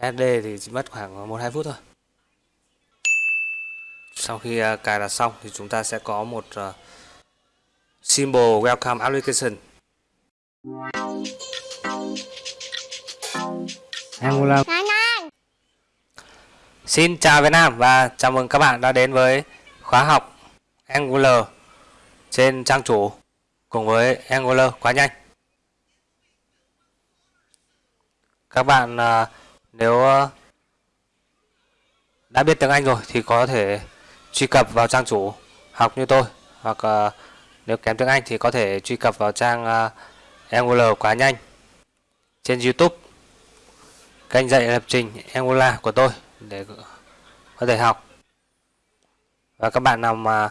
SD thì chỉ mất khoảng 1-2 phút thôi. Sau khi uh, cài đặt xong thì chúng ta sẽ có một uh, symbol welcome application. Angular Xin chào Việt Nam và chào mừng các bạn đã đến với khóa học Angular trên trang chủ cùng với Angular quá nhanh. Các bạn uh, nếu ờ, đã biết tiếng Anh rồi thì có thể truy cập vào trang chủ học như tôi. Hoặc ờ, nếu kém tiếng Anh thì có thể truy cập vào trang ờ, Angular quá nhanh trên YouTube. Kênh dạy lập trình Angular của tôi để có thể học. Và các bạn nào mà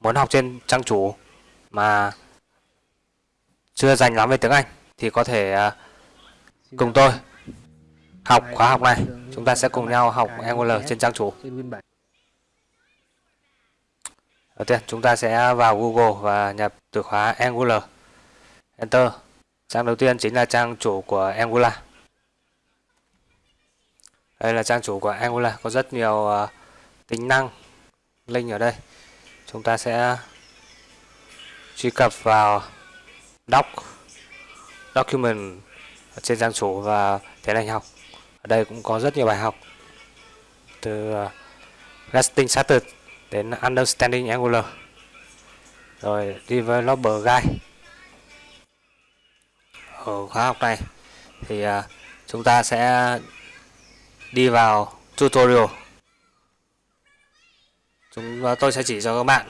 muốn học trên trang chủ mà chưa dành lắm về tiếng Anh thì có thể cùng tôi học khóa học này. Chúng ta sẽ cùng nhau học Angular trên trang chủ. Đầu tiên chúng ta sẽ vào Google và nhập từ khóa Angular. Enter. Trang đầu tiên chính là trang chủ của Angular. Đây là trang chủ của Angular. Có rất nhiều uh, tính năng link ở đây. Chúng ta sẽ truy cập vào doc document trên trang chủ và tiến hành học ở đây cũng có rất nhiều bài học. Từ ờ, uh, Getting Started đến Understanding Angular. Rồi Developer Guide. Ở khóa học này thì uh, chúng ta sẽ đi vào tutorial. Chúng ờ, tôi sẽ chỉ cho các bạn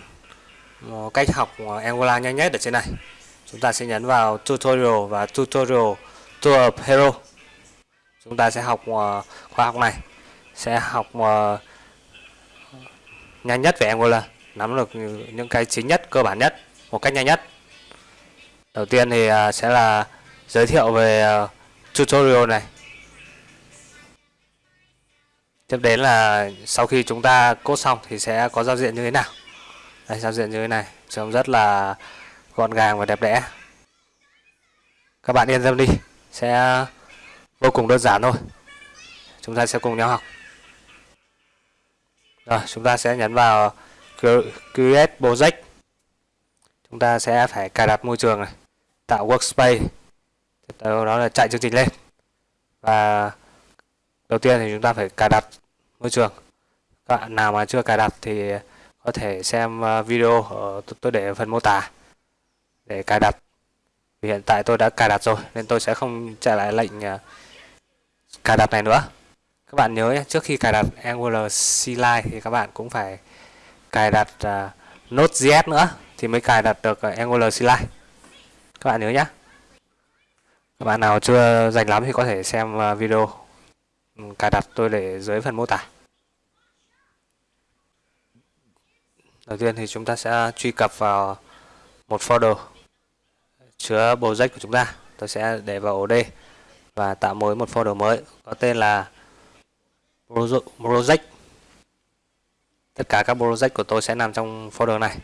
một cách học Angular nhanh nhất ở trên này. Chúng ta sẽ nhấn vào tutorial và tutorial tour of hero chúng ta sẽ học khoa khóa học này. Sẽ học ờ, nhanh nhất về Angular. Nắm được những cái chính nhất, cơ bản nhất một cách nhanh nhất. Đầu tiên thì ờ, sẽ là giới thiệu về tutorial này. Tiếp đến là sau khi chúng ta cốt xong thì sẽ có giao diện như thế nào. Đây, giao diện như thế này. Trông rất là gọn gàng và đẹp đẽ. Các bạn yên tâm đi. Sẽ vô cùng đơn giản thôi. Chúng ta sẽ cùng nhau học. Rồi, chúng ta sẽ nhấn vào create project. Chúng ta sẽ phải cài đặt môi trường này, tạo workspace. Tiếp theo đó là chạy chương trình lên. Và đầu tiên thì chúng ta phải cài đặt môi trường. Các bạn nào mà chưa cài đặt thì có thể xem ờ, video ở tôi để ở phần mô tả để cài đặt. Vì hiện tại tôi đã cài đặt rồi nên tôi sẽ không chạy lại lệnh ờ, cài đặt này nữa. Các bạn nhớ nhé, trước khi cài đặt Angular CLI thì các bạn cũng phải cài đặt uh, Node.js nữa thì mới cài đặt được uh, Angular CLI các bạn nhớ nhé. Các bạn nào chưa dành lắm thì có thể xem uh, video ừ, cài đặt tôi để dưới phần mô tả. Đầu tiên thì chúng ta sẽ truy cập vào một folder chứa project của chúng ta. Tôi sẽ để vào ổ D và tạo mới một folder mới có tên là project. Tất cả các project của tôi sẽ nằm trong folder này.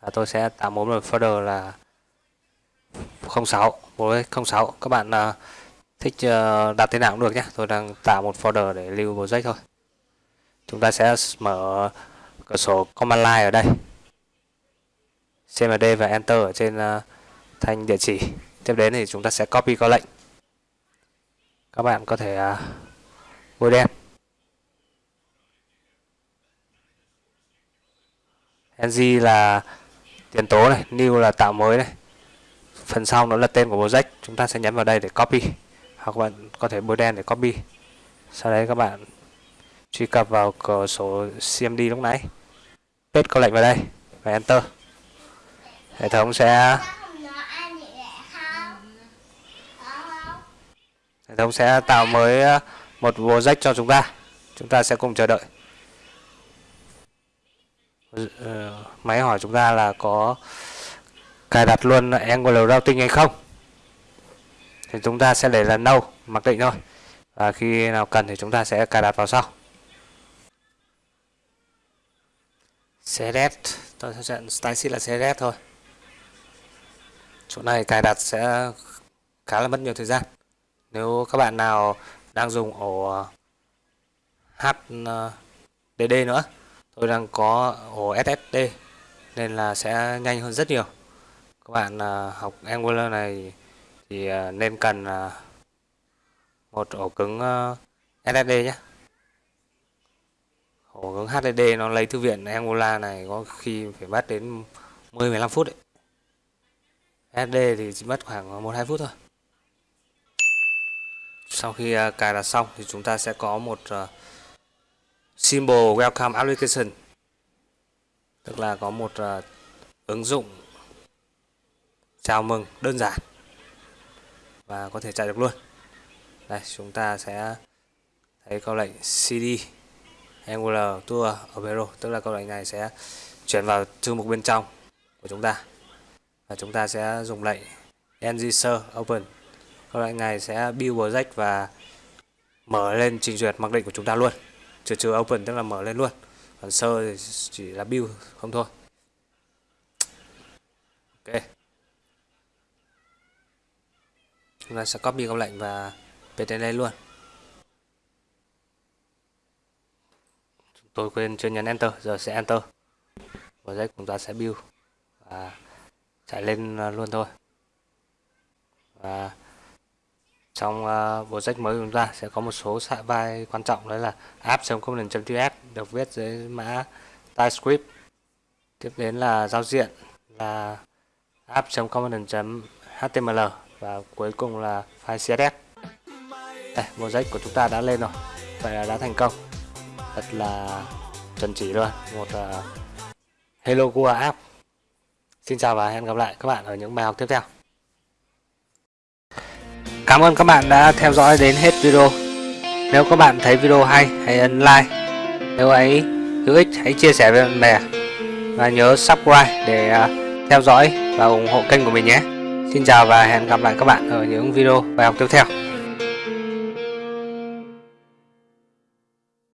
Và tôi sẽ tạo mới một folder là 06 project 06 các bạn uh, thích uh, đặt tên nào cũng được nhé. Tôi đang tạo một folder để lưu project thôi. Chúng ta sẽ mở cửa sổ command line ở đây. Cmd và enter ở trên uh, thanh địa chỉ. Tiếp đến thì chúng ta sẽ copy có lệnh các bạn có thể à, bôi đen ng là tiền tố này, new là tạo mới này. Phần sau nó là tên của project, chúng ta sẽ nhấn vào đây để copy. Hoặc bạn có thể bôi đen để copy. Sau đấy các bạn truy cập vào cửa sổ cmd lúc nãy. Paste câu lệnh vào đây và enter. Hệ thống sẽ hệ thống sẽ tạo mới ờ, một một project cho chúng ta. Chúng ta sẽ cùng chờ đợi. Ờ, máy hỏi chúng ta là có cài đặt luôn angle routing hay không? Thì chúng ta sẽ để là no mặc định thôi. Và khi nào cần thì chúng ta sẽ cài đặt vào sau. Select tôi sẽ chọn style sheet là select thôi. Chỗ này cài đặt sẽ khá là mất nhiều thời gian nếu các bạn nào đang dùng ổ ờ, HDD ờ, nữa, tôi đang có ổ SSD nên là sẽ nhanh hơn rất nhiều. Các bạn ờ, học Angular này thì nên cần một ổ cứng SSD nhé. Ổ cứng HDD nó lấy thư viện Angular này có khi phải mất đến 10-15 phút đấy. SSD thì chỉ mất khoảng 1-2 phút thôi sau khi uh, cài đặt xong thì chúng ta sẽ có một uh, symbol welcome application. Tức là có một uh, ứng dụng chào mừng đơn giản và có thể chạy được luôn. Đây chúng ta sẽ thấy câu lệnh cd angular tour opero tức là câu lệnh này sẽ chuyển vào thư mục bên trong của chúng ta. Và chúng ta sẽ dùng lệnh ngser open các lệnh này sẽ build project và mở lên trình duyệt mặc định của chúng ta luôn. Trừ trừ open, tức là mở lên luôn. Còn sơ thì chỉ là build, không thôi. Ok. Chúng ta sẽ copy công lệnh và pt lên luôn. Tôi quên chưa nhấn enter, giờ sẽ enter. Project chúng ta sẽ build và chạy lên à, luôn thôi. Và trong ờ, uh, project mới của chúng ta sẽ có một số vai quan trọng đấy là app.component.js được viết dưới mã TypeScript. Tiếp đến là giao diện là app.component.html và cuối cùng là file CSS đây project của chúng ta đã lên rồi vậy là đã thành công. Thật là chuẩn chỉ luôn một uh, Hello Google app. Xin chào và hẹn gặp lại các bạn ở những bài học tiếp theo. Cảm ơn các bạn đã theo dõi đến hết video. Nếu các bạn thấy video hay, hãy ấn like. Nếu ấy hữu ích, hãy chia sẻ với bạn bè. Và nhớ subscribe để à, theo dõi và ủng hộ kênh của mình nhé. Xin chào và hẹn gặp lại các bạn ở những video bài học tiếp theo.